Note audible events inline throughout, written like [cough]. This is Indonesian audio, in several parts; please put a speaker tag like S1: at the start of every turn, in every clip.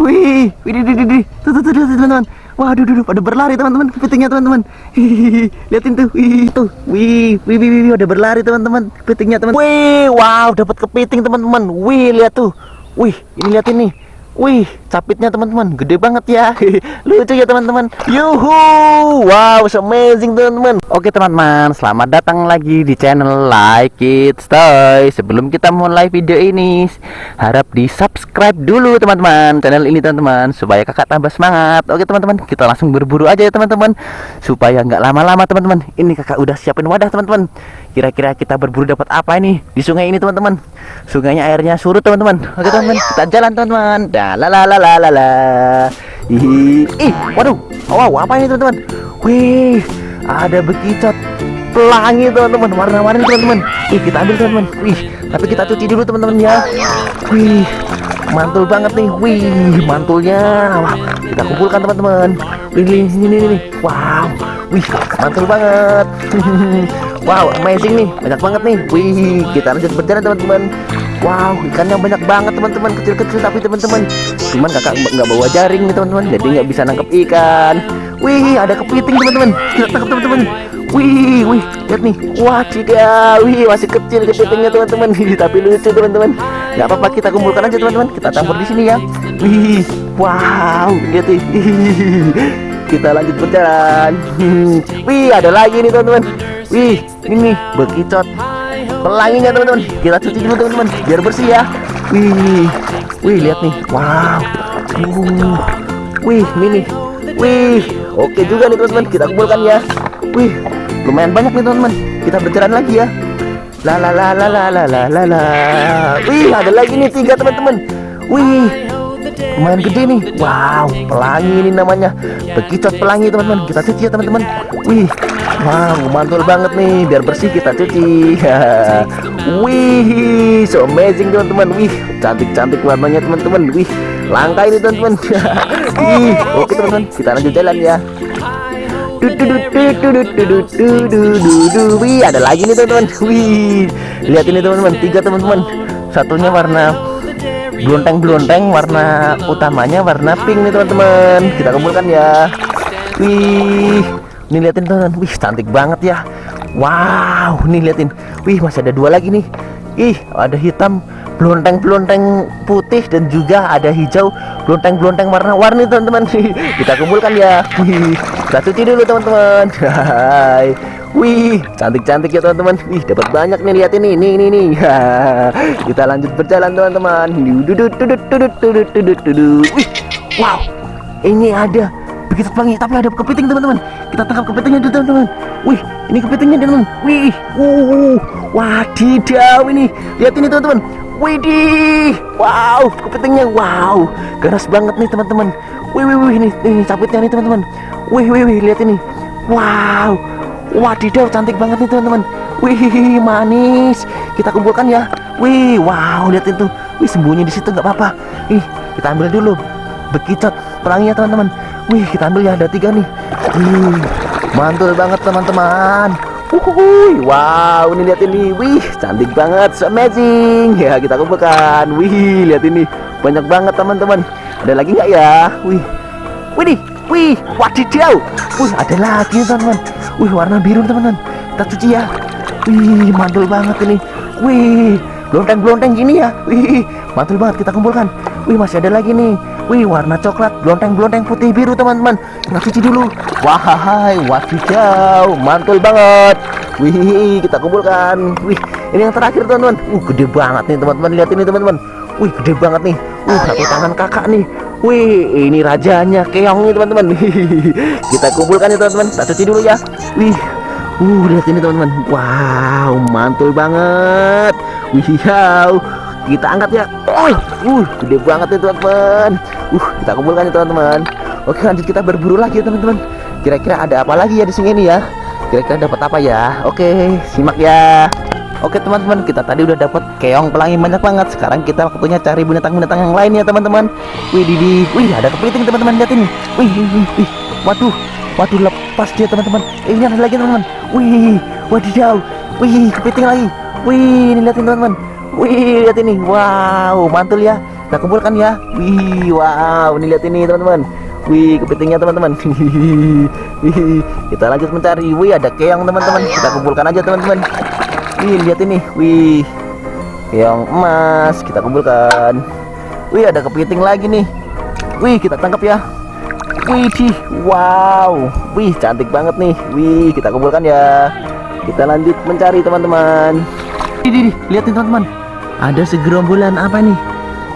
S1: Wih, wih, di, di, di. Tuh, tuh, tuh, tuh, teman-teman. Waduh, duh, duh, pada berlari teman-teman kepitingnya teman-teman. Liatin tuh, wih, tuh, wih, wih, wih, wih, wih, udah berlari teman-teman kepitingnya teman. Wih, wow, dapat kepiting teman-teman. Wih, lihat tuh. Wih, ini liatin nih. Wih, capitnya teman-teman, gede banget ya. [laughs] Lucu ya teman-teman. Yuhu, wow, so amazing teman-teman. Oke teman-teman, selamat datang lagi di channel Like It Stay. Sebelum kita mulai video ini, harap di subscribe dulu teman-teman channel ini teman-teman supaya kakak tambah semangat. Oke teman-teman, kita langsung berburu aja ya teman-teman supaya nggak lama-lama teman-teman. Ini kakak udah siapin wadah teman-teman. Kira-kira kita berburu dapat apa ini di sungai ini teman-teman? Sungainya airnya surut teman-teman. Oke teman-teman, kita jalan teman-teman. Dah la la la la la la. Ih, ih, waduh, wow, apa ini teman-teman? Wih, ada bekicot pelangi teman-teman, warna-warni teman-teman. Ih, kita ambil teman-teman. Wih, tapi kita cuci dulu teman-teman ya. Wih, mantul banget nih. Wih, mantulnya. Wah, kita kumpulkan teman-teman. Ini, ini, ini, ini. Wow, wih, mantul banget. [laughs] wow, amazing nih, banyak banget nih. Wih, kita lanjut berjalan teman-teman. Wow, ikannya banyak banget teman-teman, kecil-kecil tapi teman-teman. Cuman kakak nggak bawa jaring nih teman-teman, jadi nggak bisa nangkep ikan. Wih, ada kepiting teman-teman. Kita tangkap teman-teman. Wih, wih, lihat nih. Wah, ciga. Wih, masih kecil kepitingnya teman-teman. Tapi lucu teman-teman. Nggak apa-apa, kita kumpulkan aja teman-teman. Kita campur di sini ya. Wih, wow, lihat nih. [laughs] Kita lanjut berjalan. Wih, ada lagi nih teman-teman. Wih, ini bekicot pelanginya teman-teman. Kita cuci dulu teman-teman biar bersih ya. Wih wih lihat nih. Wow. Uh. wih ini nih. Wih oke juga nih teman-teman. Kita kumpulkan ya. Wih lumayan banyak nih teman-teman. Kita berjalan lagi ya. La la la la la la la la. Wih ada lagi nih tiga teman-teman. Wih lumayan gede nih wow pelangi ini namanya bekicot pelangi teman-teman kita cuci ya teman-teman wih wow mantul banget nih biar bersih kita cuci wih so amazing teman-teman wih cantik-cantik warnanya teman-teman wih langka ini teman-teman wih oke teman-teman kita lanjut jalan ya Wih, ada lagi nih teman-teman. Wih, lihat ini teman-teman, tiga teman-teman. Satunya warna blonteng-blonteng warna utamanya warna pink nih teman-teman. Kita kumpulkan ya. Wih ini liatin teman wih cantik banget ya. Wow nih liatin. Wih masih ada dua lagi nih. Ih ada hitam blonteng-blonteng putih dan juga ada hijau blonteng-blonteng warna-warni teman-teman [laughs] kita kumpulkan ya wih kita cuci dulu teman-teman [laughs] Wih, cantik-cantik ya teman-teman. Wih, dapat banyak nih lihat ini, ini, ini, nih. [laughs] Kita lanjut berjalan teman-teman. Wih, wow, ini ada begitu pelangi, tapi ada kepiting teman-teman. Kita tangkap kepitingnya dulu teman-teman. Wih, ini kepitingnya teman-teman. Wih, uh, wadidaw ini. Lihat ini teman-teman. Widih, wow, kepitingnya, wow, ganas banget nih teman-teman. Wih, wih, wih, ini, ini capitnya nih teman-teman. Wih, wih, wih, lihat ini. Wow, Wadidaw cantik banget nih teman-teman. Wih manis. Kita kumpulkan ya. Wih wow lihat itu. Wih sembunyi di situ nggak apa-apa. Ih kita ambil dulu. Bekicot pelanginya teman-teman. Wih kita ambil ya ada tiga nih. Wih mantul banget teman-teman Wuhui, wow ini lihat ini. Wih cantik banget so amazing. Ya kita kumpulkan. Wih lihat ini. Banyak banget teman-teman. Ada lagi nggak ya? Wih. Wih Wih wadidaw. Wih ada lagi teman-teman. Wih warna biru teman-teman. Kita cuci ya. Wih mantul banget ini. Wih Blonteng-blonteng gini ya. Wih mantul banget kita kumpulkan Wih masih ada lagi nih. Wih warna coklat Blonteng-blonteng putih biru teman-teman. Kita cuci dulu. Wahai wadidaw Mantul banget. Wih kita kumpulkan. Wih ini yang terakhir teman-teman. Uh gede banget nih teman-teman. Lihat ini teman-teman. Wih gede banget nih. Uh satu tangan kakak nih. Wih, ini rajanya keong nih teman-teman. [laughs] Kita kumpulkan ya teman-teman. Kita cuci dulu ya. Wih, uh lihat ini teman-teman. Wow, mantul banget. Wih, kita angkat ya. Uh, uh, gede banget nih teman-teman. Uh, kita kumpulkan ya teman-teman. Oke, lanjut kita berburu lagi ya teman-teman. Kira-kira ada apa lagi ya di sini ya? Kira-kira dapat apa ya? Oke, simak ya. Oke teman-teman kita tadi udah dapat keong pelangi banyak banget Sekarang kita waktunya cari binatang-binatang yang lain ya teman-teman Wih di wih ada kepiting teman-teman lihat ini Wih, wih, wih, waduh Waduh lepas dia teman-teman eh, Ini ada lagi teman-teman Wih wadidaw Wih kepiting lagi Wih ini lihatin teman-teman Wih lihat ini. Wow mantul ya. Kita kumpulkan ya. Wih wow ini lihat ini teman-teman. Wih kepitingnya teman-teman. [laughs] Kita lanjut mencari. Wih ada keong teman-teman. Kita kumpulkan aja teman-teman. Wih lihat ini. Wih keong emas. Kita kumpulkan. Wih ada kepiting lagi nih. Wih kita tangkap ya. Wih wow. Wih cantik banget nih. Wih kita kumpulkan ya. Kita lanjut mencari teman-teman. Lihat nih teman-teman ada segerombolan apa nih?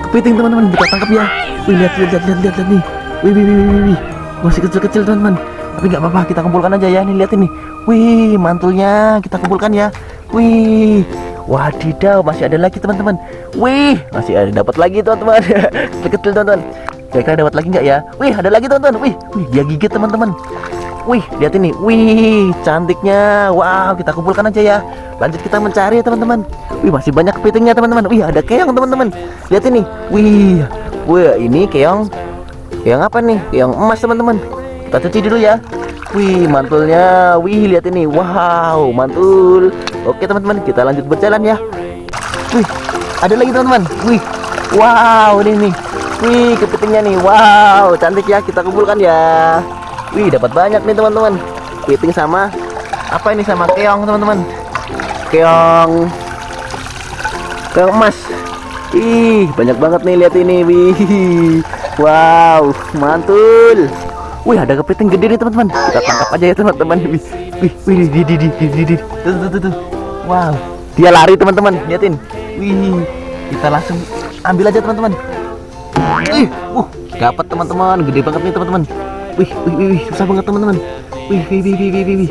S1: Kepiting teman-teman. Kita tangkap ya. Wih lihat lihat lihat lihat, lihat, nih. Wih wih wih wih, wih. masih kecil-kecil teman-teman. Tapi nggak apa-apa kita kumpulkan aja ya. Nih lihat ini. Wih mantulnya kita kumpulkan ya. Wih. Wadidaw masih ada lagi teman-teman. Wih masih ada. Dapat lagi teman-teman. [laughs] Kecil teman-teman. Kira-kira dapat lagi nggak ya? Wih ada lagi teman-teman. Wih wih dia gigit teman-teman Wih, lihat ini. Wih, cantiknya. Wow, kita kumpulkan aja ya. Lanjut kita mencari ya, teman-teman. Wih, masih banyak kepitingnya, teman-teman. Wih, ada keong, teman-teman. Lihat ini. Wih. Wih, ini keong. Keong apa nih? Keong emas, teman-teman. Kita cuci dulu ya. Wih, mantulnya. Wih, lihat ini. Wow, mantul. Oke, teman-teman, kita lanjut berjalan ya. Wih, ada lagi, teman-teman. Wih. Wow, ini nih. Wih, kepitingnya nih. Wow, cantik ya. Kita kumpulkan ya. Wih dapat banyak nih teman-teman. Kepiting sama Apa ini sama? Keong teman-teman. Keong. Keong emas. Ih banyak banget nih lihat ini. Wih. Wow mantul. Wih ada kepiting gede nih teman-teman. Kita tangkap aja ya teman-teman. Wih Wih Wih di di di di di Tuh tuh tuh tuh. Wow. Dia lari teman-teman. Lihatin Wih Kita langsung ambil aja teman-teman. Ih Uh dapat teman-teman. Gede banget nih teman-teman Wih, wih, wih, susah banget teman-teman. Wih, wih, wih, wih, wih, wih.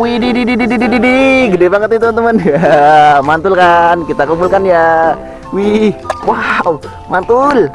S1: Wih, di, di, di, di, di, di, di, gede banget nih teman-teman. [laughs] mantul kan? Kita kumpulkan ya. Wih, wow, mantul.